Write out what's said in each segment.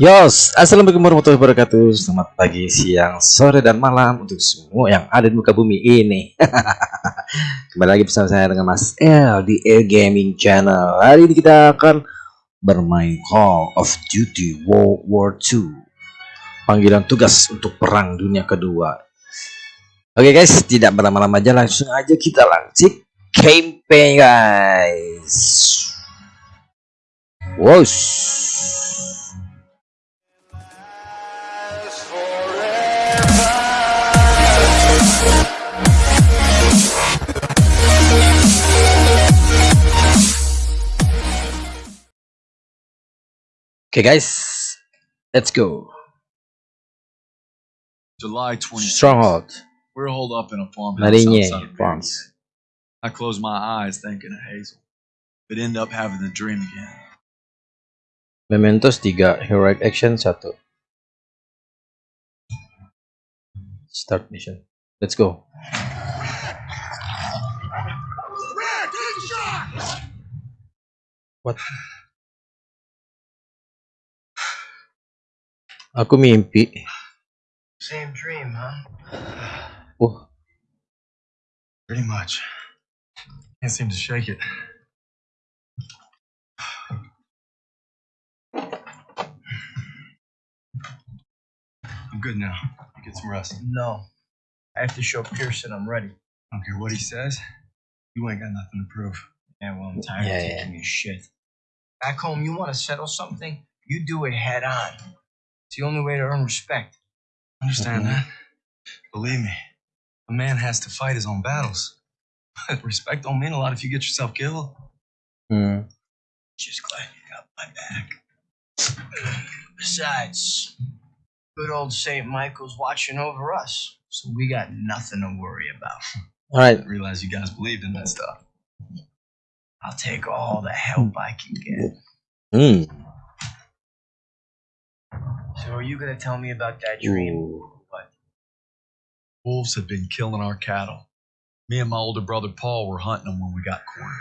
Yos, Assalamualaikum warahmatullahi wabarakatuh. Selamat pagi, siang, sore, dan malam Untuk semua yang ada di muka bumi ini. Kembali lagi bersama saya dengan Mas L Di Air Gaming Channel. Hari ini kita akan bermain Call of Duty World War II Panggilan tugas untuk perang dunia kedua. Oke guys, tidak berlama-lama aja Langsung aja kita langsung campaign guys Wow Okay, guys, let's go. July 20th. Stronghold, We're holed up in a farmhouse outside of Farms. I close my eyes thinking of Hazel, but end up having the dream again. Mementos 3, Heroic Action 1. Start mission. Let's go. What? Aku mimpi. Same dream, huh? Oh, Pretty much. Can't seem to shake it. Good now. Get some rest. No. I have to show Pearson I'm ready. I don't care what he says. You ain't got nothing to prove. Yeah, well, I'm tired Yeah, of yeah. taking your shit. Back home, you want to settle something? You do it head on. It's the only way to earn respect. Understand Mhm. that? Believe me, a man has to fight his own battles. But respect don't mean a lot if you get yourself killed. hmm. Just glad you got my back. Besides, good old St. Michael's watching over us, so we got nothing to worry about. All right. didn't realize you guys believed in that stuff. I'll take all the help I can get. Hmm. So, are you gonna tell me about that dream? Ooh. What? Wolves have been killing our cattle. Me and my older brother Paul were hunting them when we got cornered.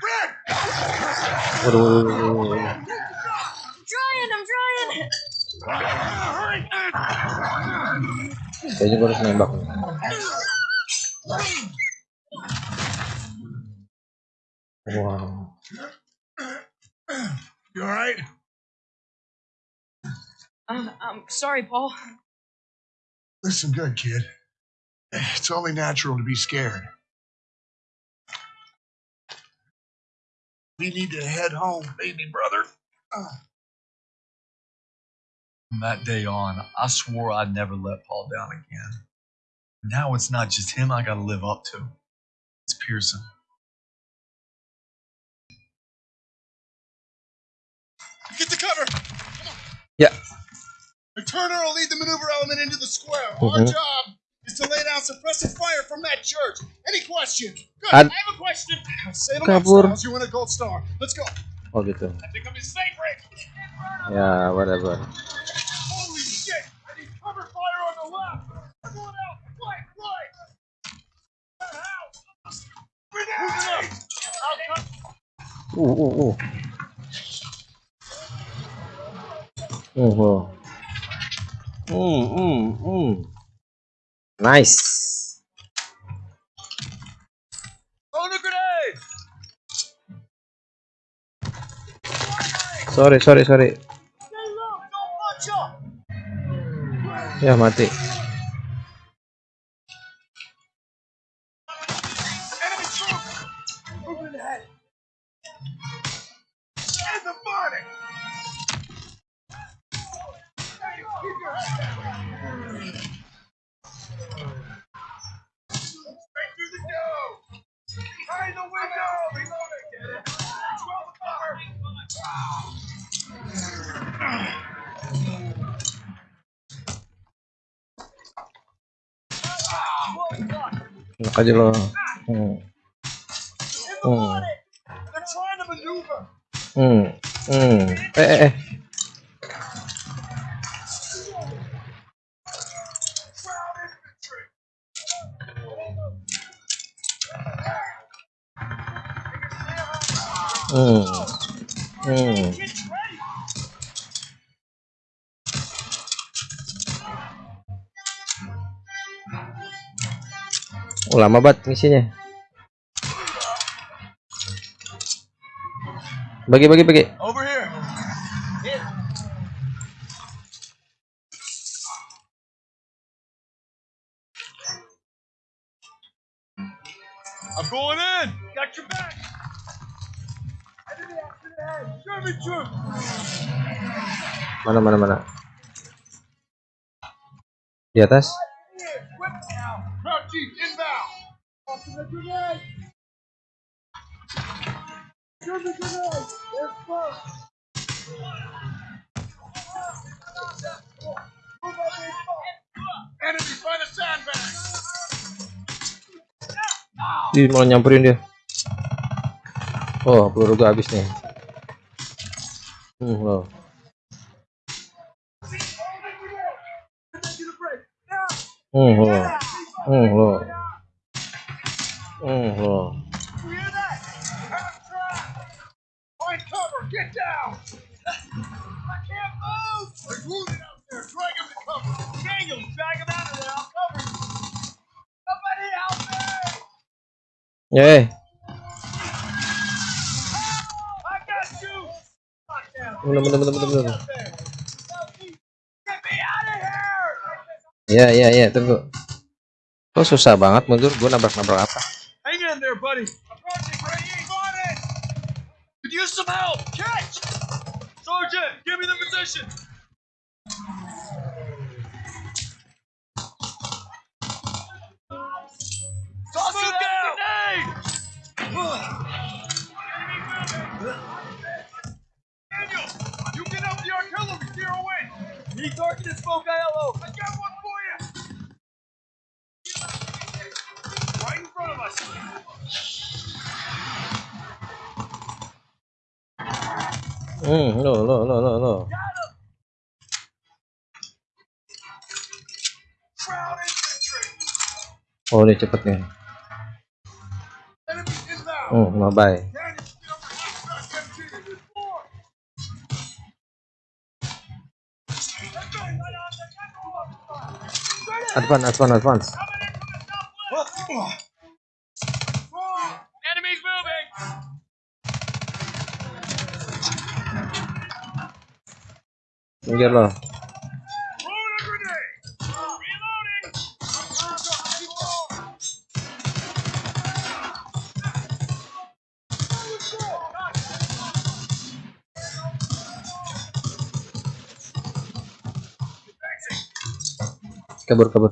Waduh. I'm trying, I'm trying. Kayaknya gue harus nembak. nih. Wow. You all right? Uh, I'm sorry, Paul. Listen good, kid. It's only natural to be scared. We need to head home, baby brother. From that day on, I swore I'd never let Paul down again. Now it's not just him I gotta live up to. It's Pearson. Get the cover. Yeah. The Turner will lead the maneuver element into the square. Our Mhm. job is to lay down suppressive fire from that church. Any questions? Good. Ad- I have a question. Salem Kabur. Upstairs, you win a gold star. Let's go. Oh gitu. I think I'm his favorite. Ya, whatever. おおおおおほうんうんうん。ナイス。それそれそれいや待て。Enak aja lo. Hmm, Hmm. hmm, hmm. Eh, eh, eh. Hmm, Oh, lama banget misinya. Bagi bagi bagi. I'm going in. Got your back. Mana mana mana. Di atas. Ih, malah nyamperin dia. Oh, peluru gua habis nih. Hmm, loh. Hmm, loh. Hmm, loh. Of here. Ya ya ya, tunggu. Kok susah banget mundur? Gua nabrak-nabrak apa? In there, buddy. Approaching, Brady. On it. Could use some help. Catch. Sergeant, give me the position. Toss Move it down. Daniel, you get up the artillery. Zero in. Need target and smoke ILO. I got one Hmm, lo lo lo lo lo. Oh, ini cepet nih. Hmm, mabai. Daniel, get over Minggir lo. Kabur, kabur.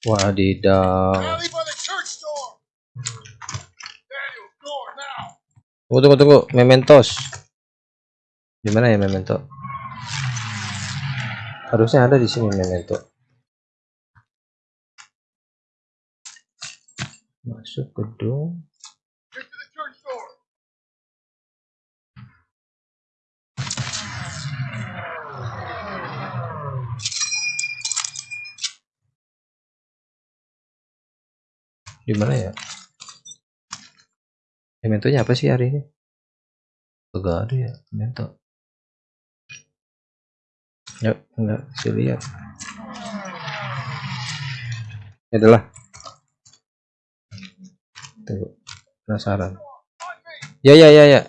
now. Tunggu, tunggu, tunggu. Mementos. Di mana ya memento? Harusnya ada di sini memento. Masuk gedung. Get to the church door. Di mana ya? Mementonya apa sih hari ini? Enggak ada ya, memento. Yuk, enggak saya lihat. Ini adalah. Tunggu, penasaran. Ya ya ya ya.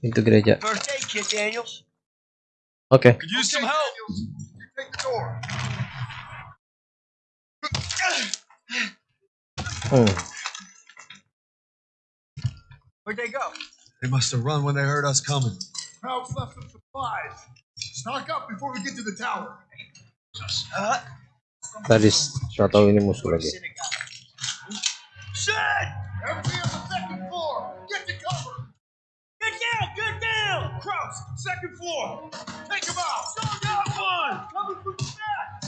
Itu gereja. Oke. Could Hmm. Where'd they go? They must have run when they heard us coming. Crowd's left some supplies. Stock up before we get to the tower. Uh, Tadi saya tahu ini musuh lagi. Shit! Everybody on the second floor! Get to cover! Get down! Get down! Kraus, second floor! Take him out! Got one! Coming from the back!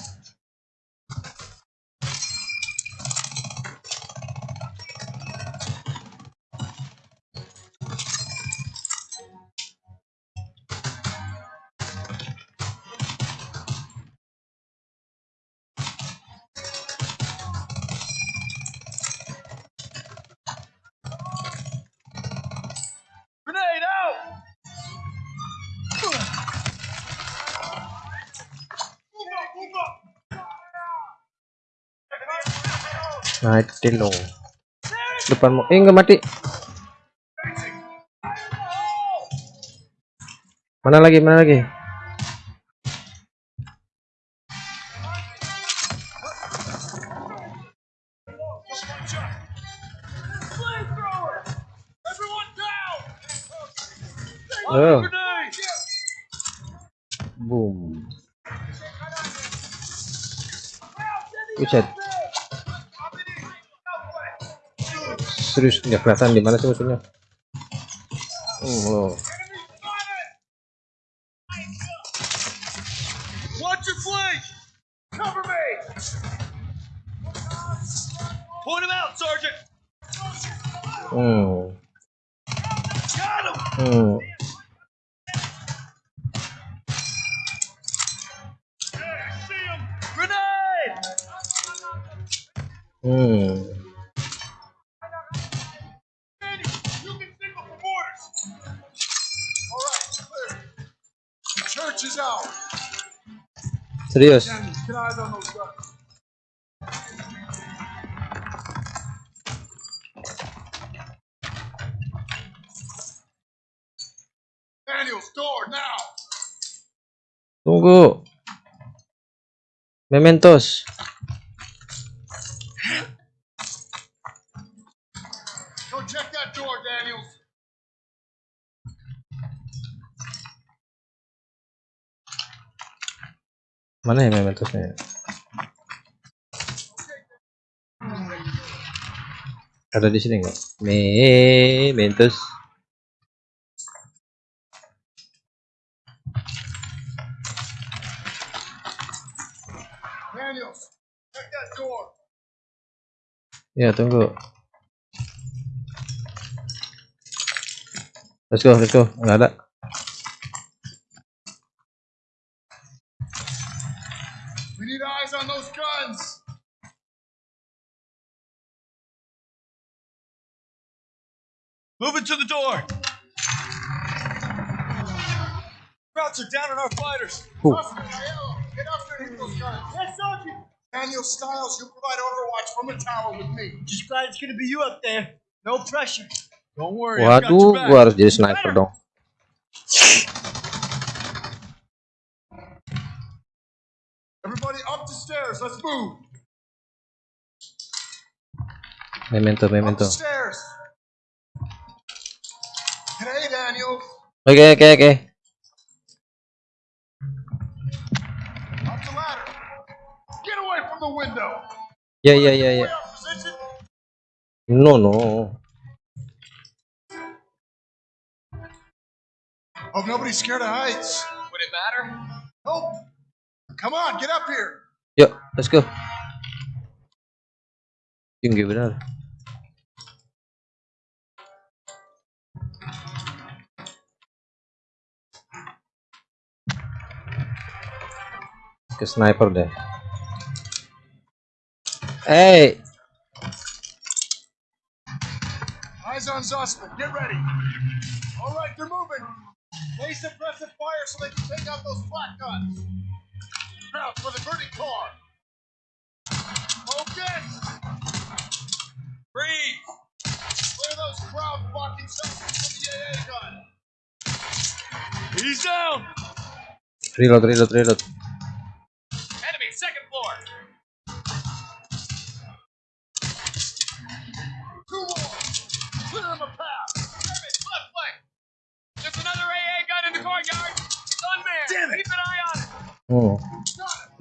Mati dong. Depanmu. Eh nggak mati. Mana lagi? Mana lagi? Oh, boom. Buset. Serius nggak kelihatan di mana sih musuhnya? Oh, now. Tunggu. Mementos. Go check that door, Daniels. Mana ya mementosnya? Ada di sini nggak? Mementos. Ya tunggu. Let's go, let's go. Nggak ada. Need eyes on those guns. Move it to the door. Krauts are down on our fighters. Who? Get up there and hit those guns. Yes, Sergeant. Daniel Styles, you provide overwatch from the tower with me. Just glad it's gonna be you up there. No pressure. Don't worry, I've got your Waduh, back. gua harus jadi sniper dong. Everybody up the stairs. Let's move. Memento, Up memento. the stairs. Hey, Daniel. Oke, oke, oke. Up the ladder. Get away from the window. Yeah, yeah, yeah, ya. Way up position. No, no. Hope nobody's scared of heights. Would it matter? Nope. Come on, get up here. Yuk, let's go. Tinggi benar. Ke sniper deh. Hey, Eyes on Zussman. Get ready. All right, they're moving. Lay suppressive fire so they can take out those flat guns. Crouch for the burning car. Focus. Breathe. Clear those crowd blocking sections from the AA gun. He's down. reload, reload, reload. Enemy, second floor. Two more. Clear him a path. Service, left flank. There's another AA gun in the courtyard. It's unmanned. Damn it. Keep an eye on it. Hmm.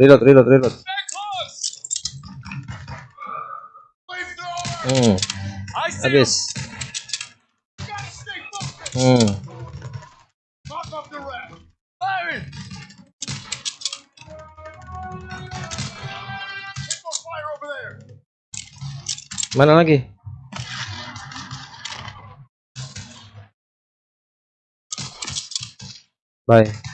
Reload, reload, reload. Mm. Abyss. Mm. Mana lagi? Bye.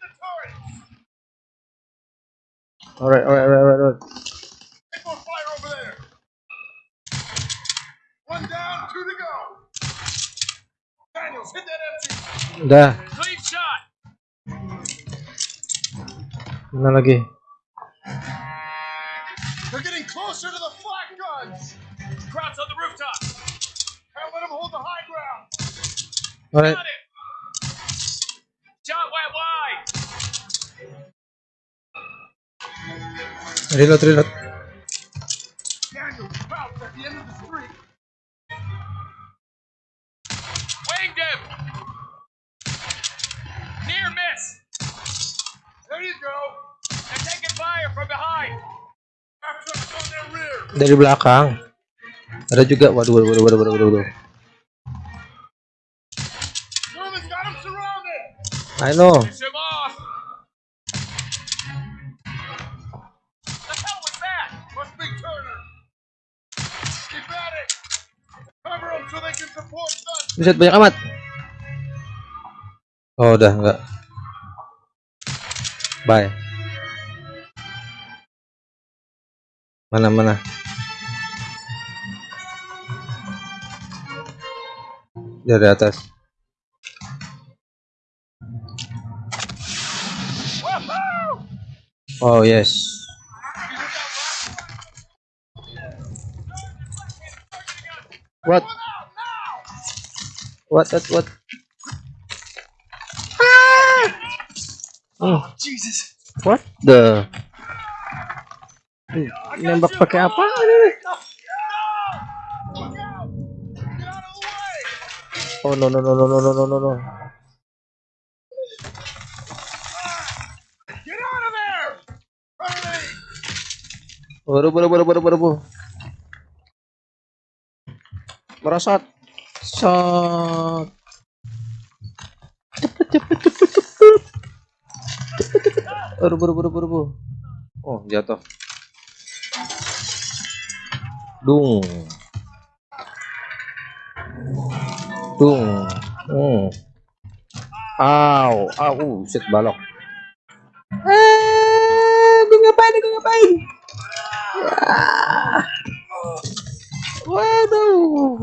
The turret. Alright, alright, alright, alright, fire over there. One down, two to go. Daniels, hit that empty. Udah. Clean shot. Mana lagi? They're getting closer to the Them hold the high ground. Alright. Got it. Shot went wide. Reload, reload. Daniels pounced at the end of the street. Winged him. Near miss. There you go. They're taking fire from behind. After on their rear. Dari belakang. Ada juga. Waduh, waduh, waduh, waduh, waduh, waduh, waduh. Sherman's got him surrounded. I know. Finish him off. The hell was that? Must be Turner. Keep at it. Cover them so they can support us. Buset, banyak amat. Oh, udah enggak. Bye. Mana mana? Dari atas. Oh yes. What? What? What? What? Oh, Jesus. What the? Nembak pakai apa? Look out! Get out of the way! Oh no no no no no no no no no. Baru, baru, baru, baru, baru, baru. Merosot. Sot. Cepet cepet cepet cepet. Cepet, cepet. Baru, baru, baru, baru, baru. Oh jatuh. Dung. Dung. Hmm. Aw, aw, uh, set balok. Eh, gue ngapain? Gue ngapain? Waduh.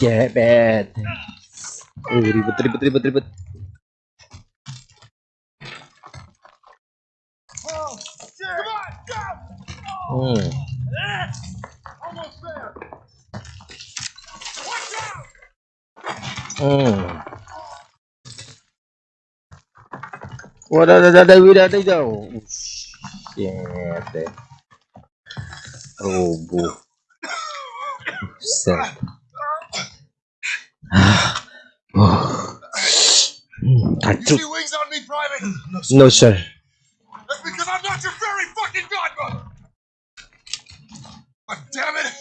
Jebet. Uh, ribet, ribet, ribet, ribet. Hmm. Hmm. ada, ada, ada, ada, ada Shit. deh. Rubuh. Set. You oh. Kacuk. Mm, wings on me, Private? No, sir. That's because I'm not your fairy fucking godmother! But damn it!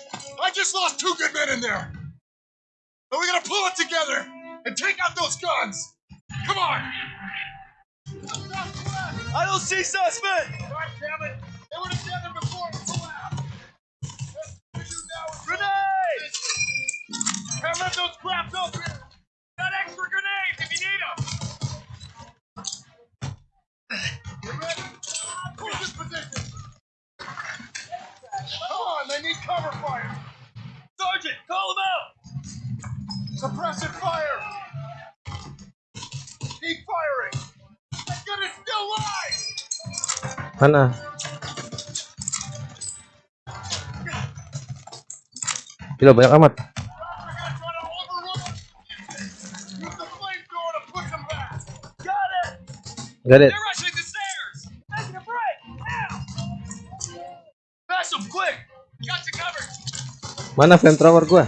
I just lost two good men in there! But we gotta pull it together and take out those guns! Come on! I don't see suspect. Can't let those craps up here! Got extra grenades if you need them! You ready? Hold this position! Come on, they need cover fire! Sergeant, call them out. Suppressive fire! Keep firing! That gun is still live! Mana? Gila banyak amat. Got it. They're rushing the stairs! Making a break! Now! Pass them, quick! Got you covered! Mana flamethrower gua?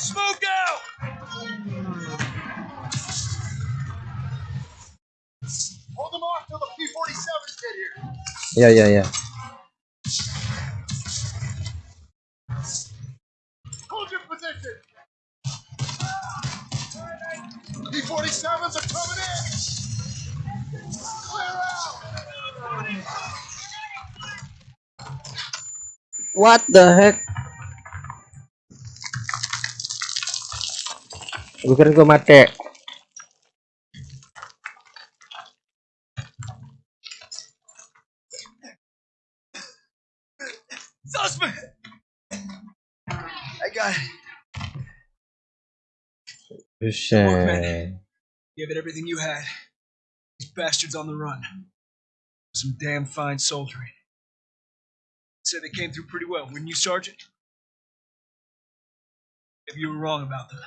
Smoke out! Hold them off till the P-47s get here. Ya, ya, ya. Hold your position. P-47s are coming in. Clear out. What the heck? Gue kira gue mati. Suspect! I got it. Buset. Give it everything you had. These bastards on the run. Some damn fine soldiering. Said they came through pretty well, wouldn't you, Sergeant? If you were wrong about them.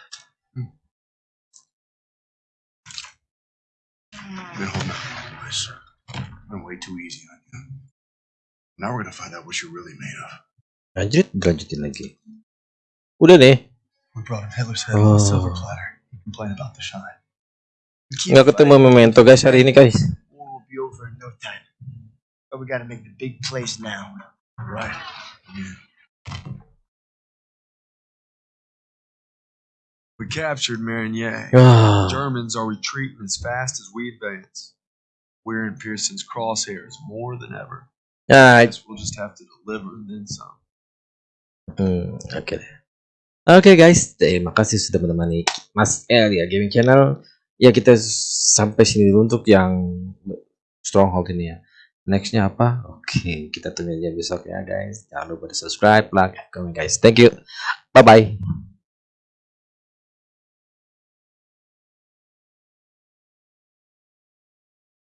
Been holding out, boys. Been way too easy on you. Now we're gonna find out what you're really made of. Lanjut, lanjutin lagi. Udah deh. We brought him Hitler's head on a silver Oh. platter. He complained about the shine. Nggak ketemu memento guys hari ini guys. Will be over in no time. But we gotta make the big plays now. Right. We captured Marigny. Ah, Germans are retreating as fast as we advance. We're in Pearson's crosshairs more than ever. ya, Guess we'll just have to deliver and then some. hmm, oke deh. Oke guys, terima kasih sudah menemani Mas El ya Gaming Channel. Ya kita sampai sini dulu untuk yang Stronghold ini ya. Nextnya apa? Oke, kita tunggu aja besok ya guys. Jangan lupa di subscribe, like, comment guys. Thank you. Bye bye.